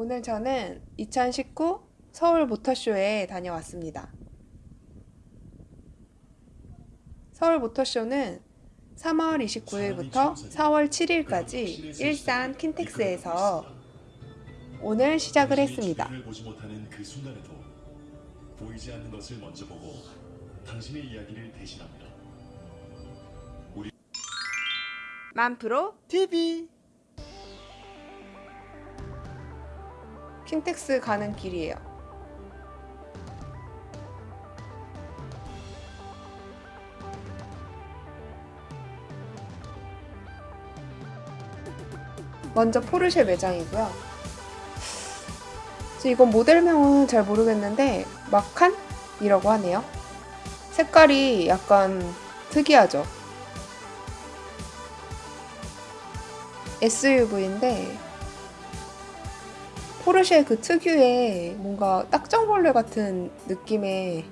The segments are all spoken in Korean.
오늘 저는 2019 서울 모터쇼에 다녀왔습니다. 서울 모터쇼는 3월 29일부터 4월 7일까지 일산 킨텍스에서 오늘 시작을 했습니다. 그 순간에도 보이지 않는 것을 먼저 보고 당신의 이야기를 대신합니다. 만프로 TV 킨텍스 가는 길이에요. 먼저 포르쉐 매장이고요. 이건 모델명은 잘 모르겠는데 마칸이라고 하네요. 색깔이 약간 특이하죠. SUV인데 포르쉐 그 특유의 뭔가 딱정벌레 같은 느낌의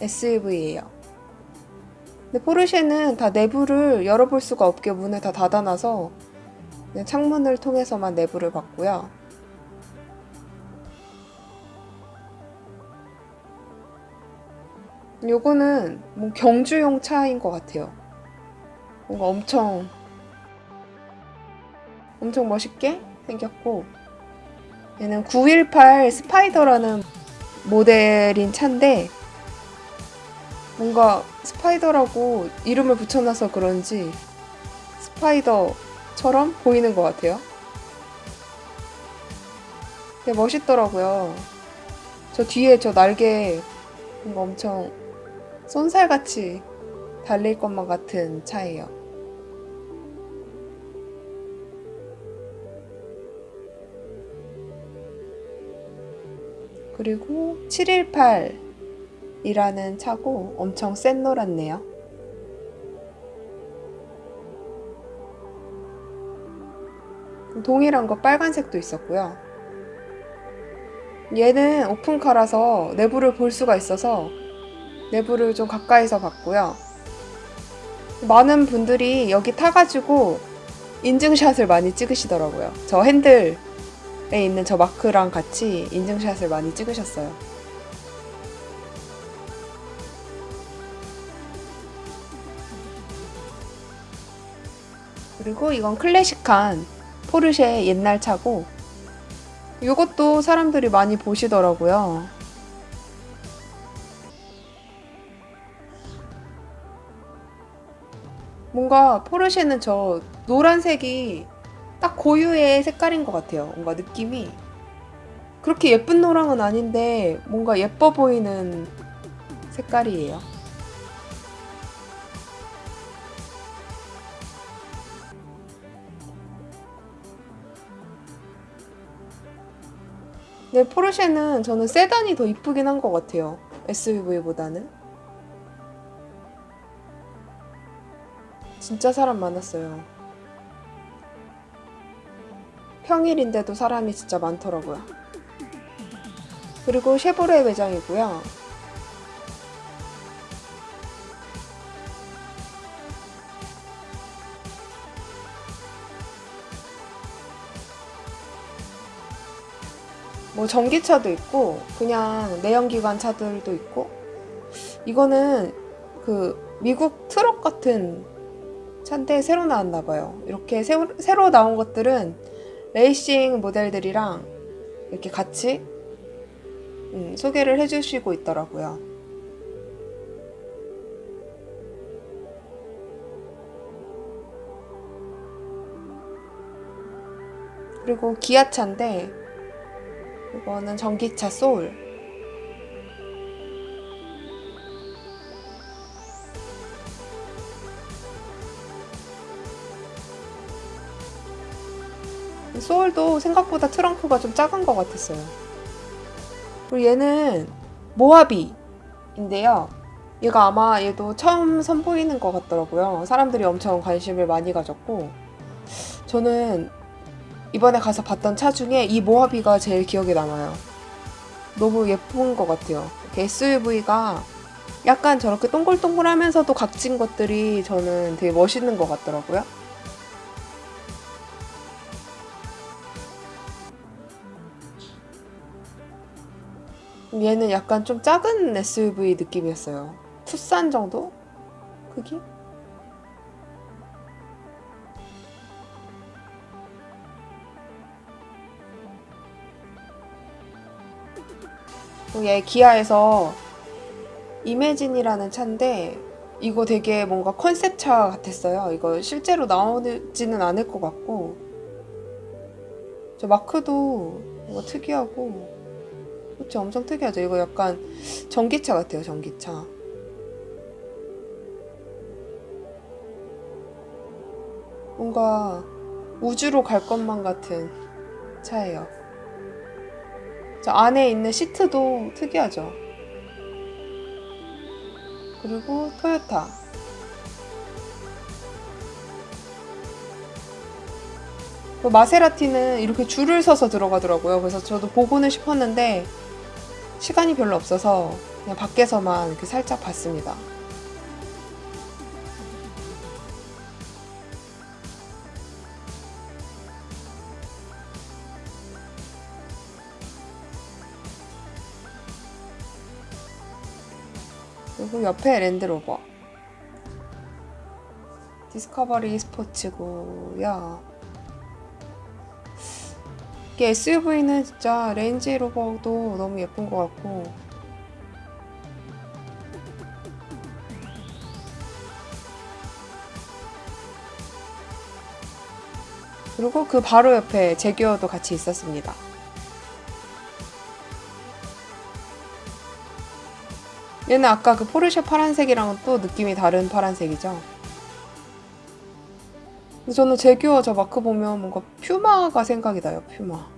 SUV예요. 근데 포르쉐는 다 내부를 열어볼 수가 없게 문을 다 닫아놔서 창문을 통해서만 내부를 봤고요. 요거는 뭐 경주용 차인 것 같아요. 뭔가 엄청 엄청 멋있게 생겼고 얘는 918 스파이더라는 모델인 차인데 뭔가 스파이더라고 이름을 붙여놔서 그런지 스파이더처럼 보이는 것 같아요. 되게 멋있더라고요. 저 뒤에 저 날개 뭔가 엄청 쏜살같이 달릴 것만 같은 차예요. 그리고 718이라는 차고 엄청 센 노랗네요. 동일한 거 빨간색도 있었고요. 얘는 오픈카라서 내부를 볼 수가 있어서 내부를 좀 가까이서 봤고요. 많은 분들이 여기 타가지고 인증샷을 많이 찍으시더라고요. 저 핸들 에 있는 저 마크랑 같이 인증샷을 많이 찍으셨어요. 그리고 이건 클래식한 포르쉐 옛날 차고 이것도 사람들이 많이 보시더라고요. 뭔가 포르쉐는 저 노란색이 딱 고유의 색깔인 것 같아요. 뭔가 느낌이 그렇게 예쁜 노랑은 아닌데 뭔가 예뻐 보이는 색깔이에요. 네, 포르쉐는 저는 세단이 더 이쁘긴 한 것 같아요. SUV보다는. 진짜 사람 많았어요. 평일인데도 사람이 진짜 많더라고요. 그리고 쉐보레 매장이고요. 뭐 전기차도 있고 그냥 내연기관 차들도 있고 이거는 그 미국 트럭 같은 차인데 새로 나왔나 봐요. 이렇게 새로, 새로 나온 것들은 레이싱 모델들이랑 이렇게 같이 음, 소개를 해주시고 있더라고요. 그리고 기아차인데 이거는 전기차 소울 소울도 생각보다 트렁크가 좀 작은 것 같았어요. 그리고 얘는 모하비인데요. 얘가 아마 얘도 처음 선보이는 것 같더라고요. 사람들이 엄청 관심을 많이 가졌고 저는 이번에 가서 봤던 차 중에 이 모하비가 제일 기억에 남아요. 너무 예쁜 것 같아요. SUV가 약간 저렇게 동글동글하면서도 각진 것들이 저는 되게 멋있는 것 같더라고요. 얘는 약간 좀 작은 SUV 느낌이었어요. 투싼 정도? 크기? 얘 기아에서 이매진이라는 차인데 이거 되게 뭔가 컨셉차 같았어요. 이거 실제로 나오지는 않을 것 같고 저 마크도 뭔가 특이하고 그치 엄청 특이하죠. 이거 약간 전기차 같아요. 전기차. 뭔가 우주로 갈 것만 같은 차예요. 저 안에 있는 시트도 특이하죠. 그리고 토요타. 그 마세라티는 이렇게 줄을 서서 들어가더라고요. 그래서 저도 보고는 싶었는데 시간이 별로 없어서 그냥 밖에서만 이렇게 살짝 봤습니다. 그리고 옆에 랜드로버. 디스커버리 스포츠고요. 이게 SUV는 진짜 레인지 로버도 너무 예쁜 것 같고 그리고 그 바로 옆에 재규어도 같이 있었습니다. 얘는 아까 그 포르쉐 파란색이랑은 또 느낌이 다른 파란색이죠. 저는 제규어 저 마크 보면 뭔가 퓨마가 생각이 나요, 퓨마.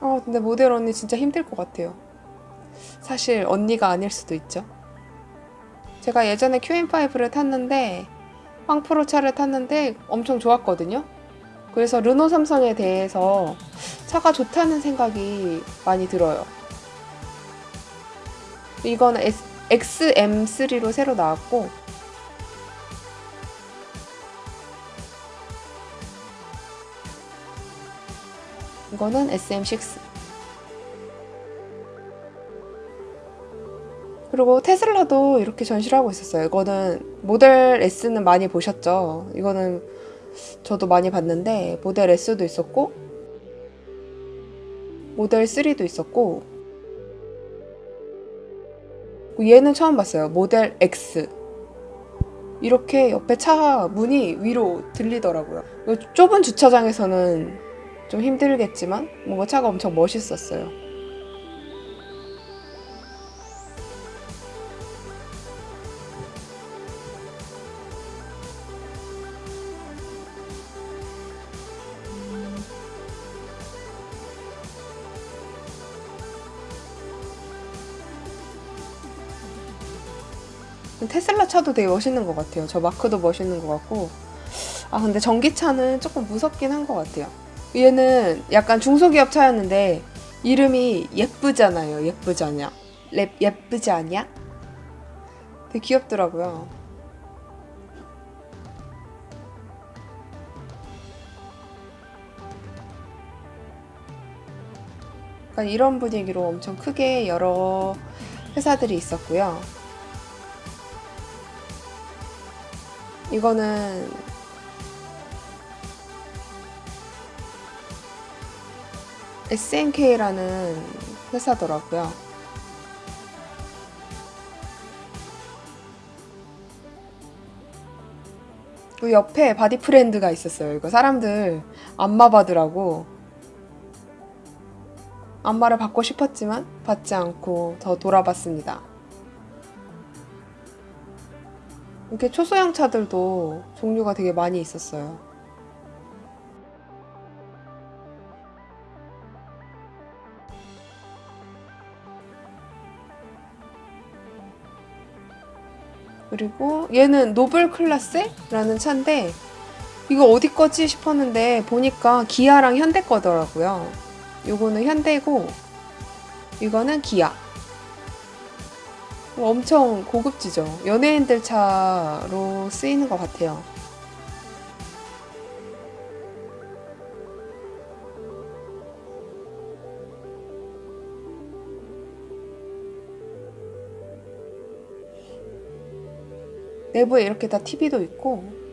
아, 근데 모델 언니 진짜 힘들 것 같아요. 사실 언니가 아닐 수도 있죠. 제가 예전에 QM5를 탔는데 황프로 차를 탔는데 엄청 좋았거든요. 그래서 르노 삼성에 대해서 차가 좋다는 생각이 많이 들어요. 이거는 XM3로 새로 나왔고 이거는 SM6 그리고 테슬라도 이렇게 전시를 하고 있었어요. 이거는 모델 S는 많이 보셨죠? 이거는 저도 많이 봤는데 모델 S도 있었고 모델 3도 있었고 얘는 처음 봤어요. 모델 X 이렇게 옆에 차 문이 위로 들리더라고요. 좁은 주차장에서는 좀 힘들겠지만 뭔가 차가 엄청 멋있었어요. 차도 되게 멋있는 것 같아요. 저 마크도 멋있는 것 같고. 아, 근데 전기차는 조금 무섭긴 한 것 같아요. 얘는 약간 중소기업 차였는데, 이름이 예쁘잖아요. 예쁘지 않냐? 랩, 예쁘지 않냐? 되게 귀엽더라고요. 약간 이런 분위기로 엄청 크게 여러 회사들이 있었고요. 이거는 SNK라는 회사더라고요. 그 옆에 바디 프렌드가 있었어요. 이거 사람들 안마 받으라고 안마를 받고 싶었지만 받지 않고 더 돌아봤습니다. 이렇게 초소형 차들도 종류가 되게 많이 있었어요. 그리고 얘는 노블 클래스라는 차인데 이거 어디 거지 싶었는데 보니까 기아랑 현대 거더라고요. 요거는 현대고 이거는 기아. 엄청 고급지죠. 연예인들 차로 쓰이는 것 같아요. 내부에 이렇게 다 TV도 있고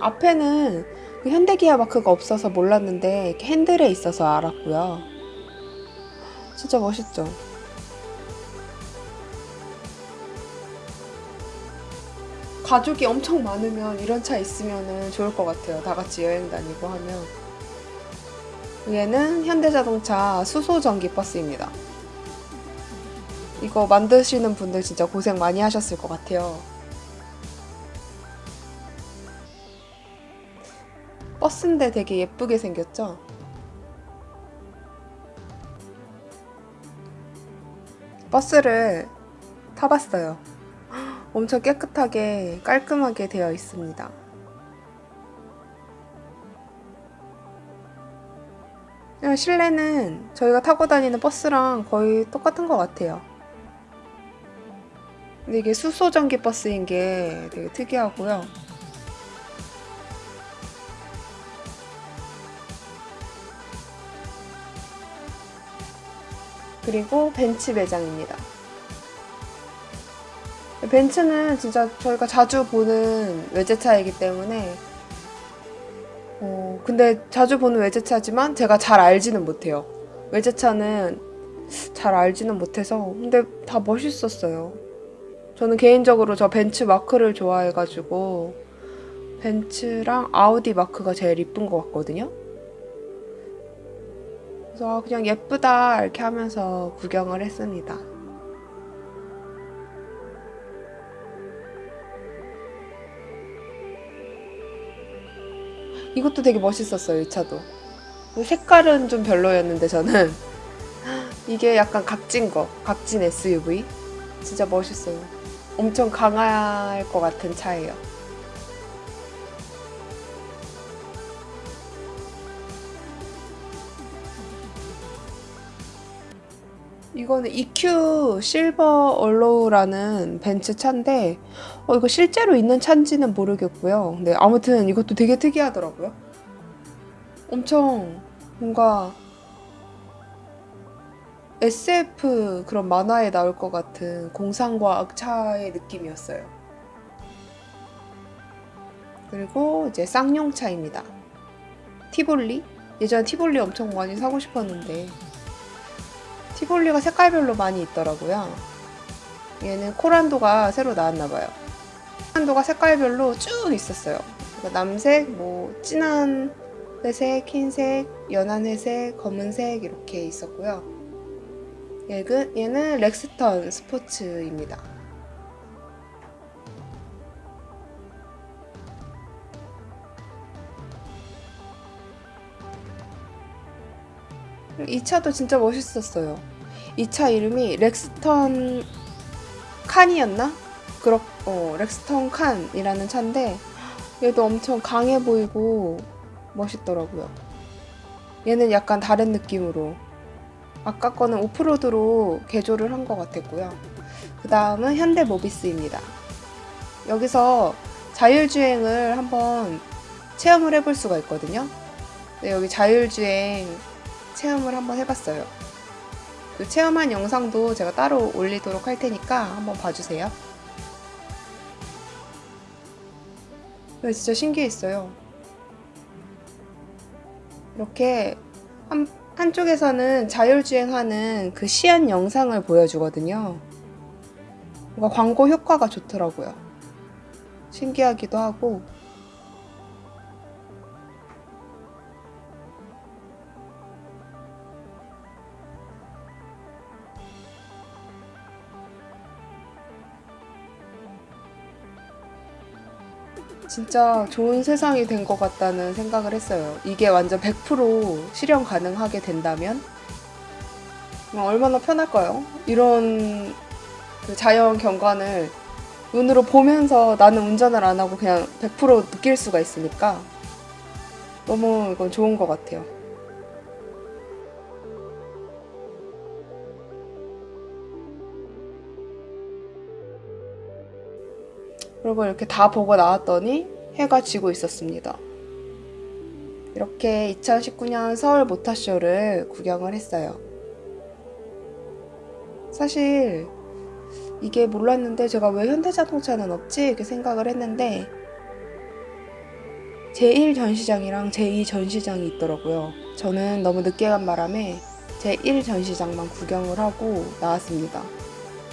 앞에는 그 현대기아 마크가 없어서 몰랐는데 핸들에 있어서 알았고요. 진짜 멋있죠? 가족이 엄청 많으면 이런 차 있으면 좋을 것 같아요. 다 같이 여행 다니고 하면. 얘는 현대자동차 수소 전기 버스입니다. 이거 만드시는 분들 진짜 고생 많이 하셨을 것 같아요. 버스인데 되게 예쁘게 생겼죠? 버스를 타봤어요. 엄청 깨끗하게 깔끔하게 되어 있습니다. 실내는 저희가 타고 다니는 버스랑 거의 똑같은 것 같아요. 근데 이게 수소 전기 버스인 게 되게 특이하고요. 그리고 벤츠 매장입니다. 벤츠는 진짜 저희가 자주 보는 외제차이기 때문에 어, 근데 자주 보는 외제차지만 제가 잘 알지는 못해요. 외제차는 잘 알지는 못해서 근데 다 멋있었어요. 저는 개인적으로 저 벤츠 마크를 좋아해가지고 벤츠랑 아우디 마크가 제일 이쁜 것 같거든요. 그래서 아, 그냥 예쁘다 이렇게 하면서 구경을 했습니다. 이것도 되게 멋있었어요, 이 차도. 색깔은 좀 별로였는데 저는 이게 약간 각진 거, 각진 SUV. 진짜 멋있어요. 엄청 강할 것 같은 차예요. 이거는 EQ 실버 얼로우라는 벤츠 차인데 어, 이거 실제로 있는 차인지는 모르겠고요. 근데 아무튼 이것도 되게 특이하더라고요. 엄청 뭔가 SF 그런 만화에 나올 것 같은 공상과학 차의 느낌이었어요. 그리고 이제 쌍용차입니다. 티볼리? 예전에 티볼리 엄청 많이 사고 싶었는데 티볼리가 색깔별로 많이 있더라고요. 얘는 코란도가 새로 나왔나봐요. 코란도가 색깔별로 쭉 있었어요. 그러니까 남색, 뭐 진한 회색, 흰색, 연한 회색, 검은색 이렇게 있었고요. 얘는, 얘는 렉스턴 스포츠입니다. 이 차도 진짜 멋있었어요. 이 차 이름이 렉스턴 칸이었나? 그렇, 어, 렉스턴 칸이라는 차인데 얘도 엄청 강해 보이고 멋있더라고요. 얘는 약간 다른 느낌으로 아까 거는 오프로드로 개조를 한 것 같았고요. 그 다음은 현대 모비스입니다. 여기서 자율주행을 한번 체험을 해볼 수가 있거든요. 네, 여기 자율주행 체험을 한번 해봤어요. 그 체험한 영상도 제가 따로 올리도록 할 테니까 한번 봐주세요. 네, 진짜 신기했어요. 이렇게 한, 한쪽에서는 자율주행하는 그 시안 영상을 보여주거든요. 뭔가 광고 효과가 좋더라고요. 신기하기도 하고. 진짜 좋은 세상이 된 것 같다는 생각을 했어요. 이게 완전 100% 실현 가능하게 된다면 어, 얼마나 편할까요? 이런 그 자연 경관을 눈으로 보면서 나는 운전을 안 하고 그냥 100% 느낄 수가 있으니까 너무 이건 좋은 것 같아요. 그리고 이렇게 다 보고 나왔더니 해가 지고 있었습니다. 이렇게 2019년 서울 모터쇼를 구경을 했어요. 사실 이게 몰랐는데 제가 왜 현대자동차는 없지? 이렇게 생각을 했는데 제1 전시장이랑 제2 전시장이 있더라고요. 저는 너무 늦게 간 바람에 제1 전시장만 구경을 하고 나왔습니다.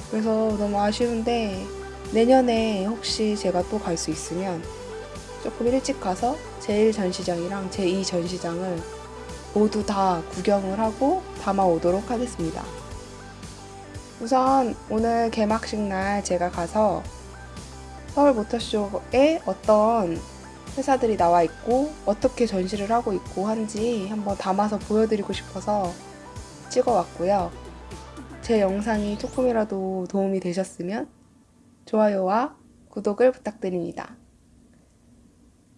그래서 너무 아쉬운데 내년에 혹시 제가 또 갈 수 있으면 조금 일찍 가서 제1 전시장이랑 제2 전시장을 모두 다 구경을 하고 담아오도록 하겠습니다. 우선 오늘 개막식 날 제가 가서 서울 모터쇼에 어떤 회사들이 나와 있고 어떻게 전시를 하고 있고 한지 한번 담아서 보여드리고 싶어서 찍어왔고요. 제 영상이 조금이라도 도움이 되셨으면 좋아요와 구독을 부탁드립니다.